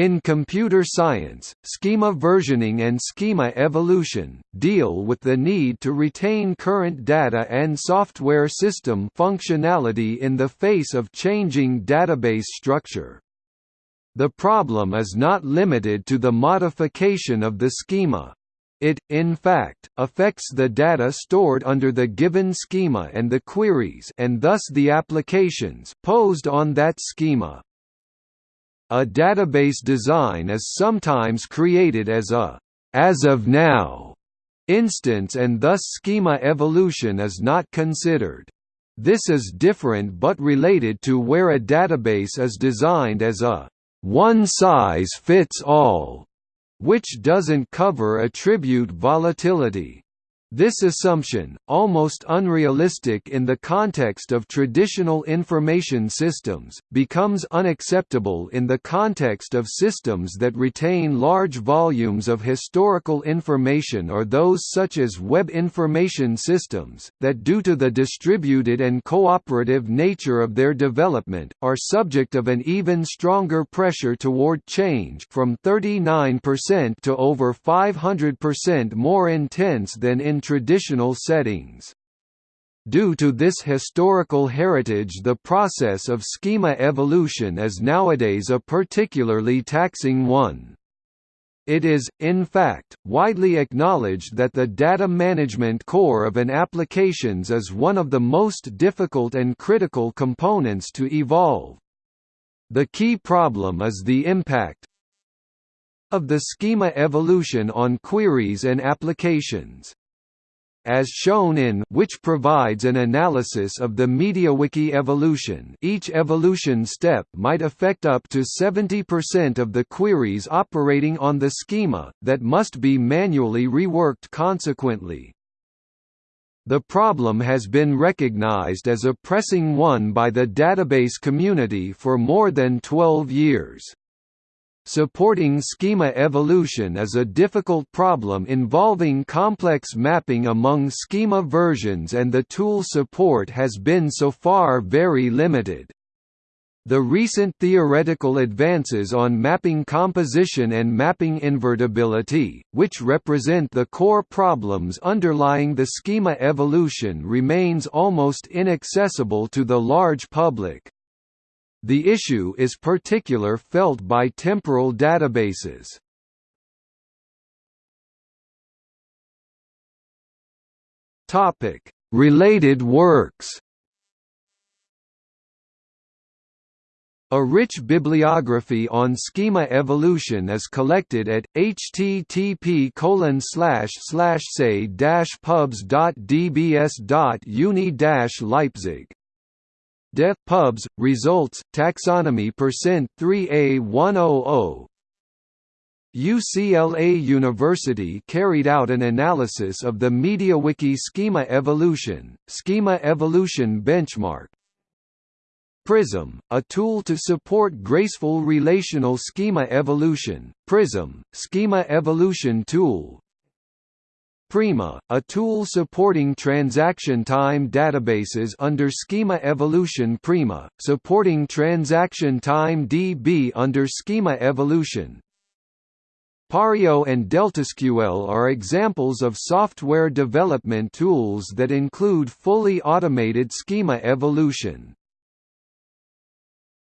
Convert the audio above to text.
In computer science, schema versioning and schema evolution, deal with the need to retain current data and software system functionality in the face of changing database structure. The problem is not limited to the modification of the schema. It, in fact, affects the data stored under the given schema and the queries and thus the applications posed on that schema. A database design is sometimes created as a as of now instance and thus schema evolution is not considered. This is different but related to where a database is designed as a one-size-fits-all, which doesn't cover attribute volatility. This assumption, almost unrealistic in the context of traditional information systems, becomes unacceptable in the context of systems that retain large volumes of historical information or those such as web information systems, that due to the distributed and cooperative nature of their development, are subject of an even stronger pressure toward change from 39% to over 500% more intense than in traditional settings. Due to this historical heritage the process of schema evolution is nowadays a particularly taxing one. It is, in fact, widely acknowledged that the data management core of an applications is one of the most difficult and critical components to evolve. The key problem is the impact of the schema evolution on queries and applications as shown in which provides an analysis of the MediaWiki evolution each evolution step might affect up to 70% of the queries operating on the schema, that must be manually reworked consequently. The problem has been recognized as a pressing one by the database community for more than 12 years. Supporting schema evolution is a difficult problem involving complex mapping among schema versions and the tool support has been so far very limited. The recent theoretical advances on mapping composition and mapping invertibility, which represent the core problems underlying the schema evolution remains almost inaccessible to the large public. The issue is particular felt by temporal databases. Topic: Related works. A rich bibliography on schema evolution is collected at http say pubs.dbs.uni leipzig Def pubs results taxonomy percent 3A100 UCLA University carried out an analysis of the MediaWiki schema evolution, schema evolution benchmark. Prism, a tool to support graceful relational schema evolution, Prism, schema evolution tool, Prima, a tool supporting transaction time databases under Schema Evolution Prima, supporting transaction time DB under Schema Evolution. Pario and DeltaSQL are examples of software development tools that include fully automated schema evolution.